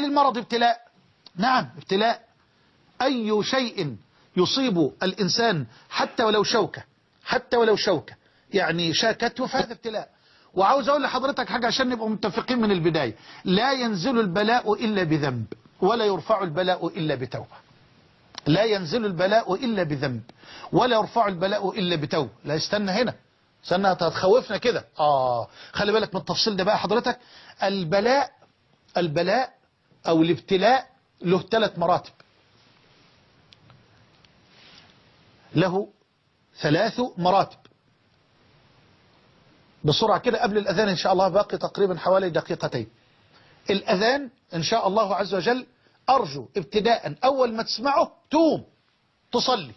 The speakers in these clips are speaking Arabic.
هل المرض ابتلاء. نعم ابتلاء. أي شيء يصيب الإنسان حتى ولو شوكة حتى ولو شوكة. يعني شاكته فهذا ابتلاء. وعاوز أقول لحضرتك حاجة عشان نبقى متفقين من البداية. لا ينزل البلاء إلا بذنب ولا يرفع البلاء إلا بتوبة. لا ينزل البلاء إلا بذنب ولا يرفع البلاء إلا بتوبة. لا استنى هنا. استنى هتخوفنا كده. آه خلي بالك من التفصيل ده بقى حضرتك. البلاء البلاء أو الابتلاء له ثلاث مراتب. له ثلاث مراتب. بسرعة كده قبل الأذان إن شاء الله باقي تقريبا حوالي دقيقتين. الأذان إن شاء الله عز وجل أرجو ابتداء أول ما تسمعه توم تصلي.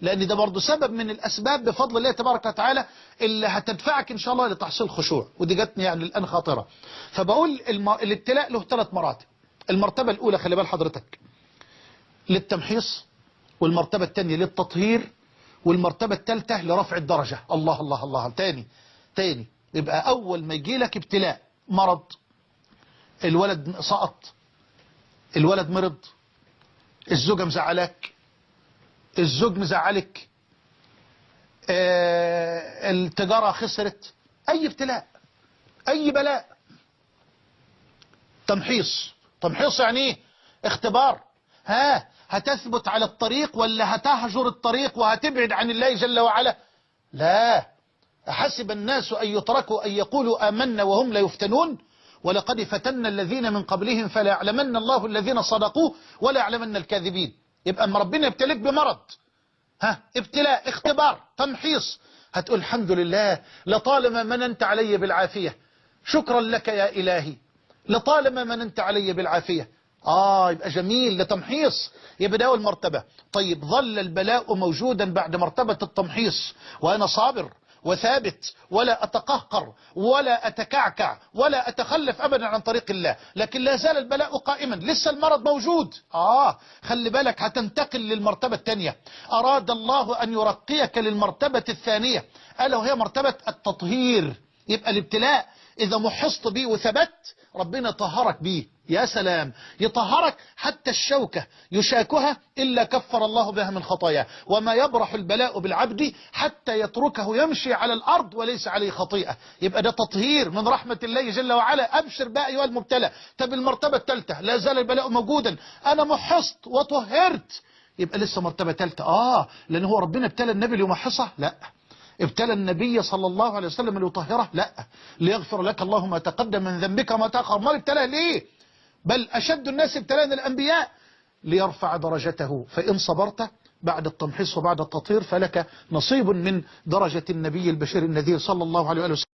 لأن ده برضه سبب من الأسباب بفضل الله تبارك وتعالى اللي هتدفعك إن شاء الله لتحصيل خشوع. ودي جاتني يعني الآن خاطرة. فبقول. الابتلاء له ثلاث مراتب. المرتبة الأولى خلي بال حضرتك للتمحيص والمرتبة الثانية للتطهير والمرتبة الثالثة لرفع الدرجة. الله الله الله. تاني تاني. يبقى أول ما يجي لك ابتلاء مرض. الولد سقط. الولد مرض. الزوجة مزعلاك. الزوج مزعلك. آه التجارة خسرت. أي ابتلاء أي بلاء. تمحيص. تمحيص يعني إيه؟ اختبار. ها هتثبت على الطريق ولا هتهجر الطريق وهتبعد عن الله جل وعلا؟ لا. أحسب الناس أن يتركوا أن يقولوا آمنا وهم لا يفتنون؟ ولقد فتنا الذين من قبلهم فلا يعلمن الله الذين صدقوا ولا يعلمن الكاذبين. يبقى أما ربنا يبتليك بمرض. ها ابتلاء اختبار تمحيص. هتقول الحمد لله لطالما مننت علي بالعافية. شكرا لك يا إلهي. لطالما مننت علي بالعافية. آه يبقى جميل لتمحيص. يبقى ده أول مرتبة طيب ظل البلاء موجودا بعد مرتبة التمحيص. وأنا صابر وثابت ولا أتقهقر ولا أتكعكع ولا أتخلف أبدا عن طريق الله. لكن لا زال البلاء قائما. لسه المرض موجود. آه خلي بالك هتنتقل للمرتبة الثانية. أراد الله أن يرقيك للمرتبة الثانية. ألا وهي مرتبة التطهير. يبقى الابتلاء إذا محصت به وثبت ربنا طهرك به يا سلام. يطهرك حتى الشوكة. يشاكها إلا كفر الله بها من خطاياه. وما يبرح البلاء بالعبد حتى يتركه يمشي على الأرض وليس عليه خطيئة. يبقى ده تطهير من رحمة الله جل وعلا. أبشر بقى أيها المبتلى. طب المرتبة الثالثة. لا زال البلاء موجودا. أنا محصت وطهرت. يبقى لسه مرتبة ثالثة. آه لأن هو ربنا ابتلى النبي ليمحصه؟ لا. ابتلى النبي صلى الله عليه وسلم ليطهره؟ لا. ليغفر لك الله ما تقدم من ذنبك وما تأخر. ما ابتلاه ليه؟ بل أشد الناس ابتلاء الأنبياء. ليرفع درجته. فإن صبرت بعد التمحيص وبعد التطهير فلك نصيب من درجة النبي البشير النذير صلى الله عليه وسلم.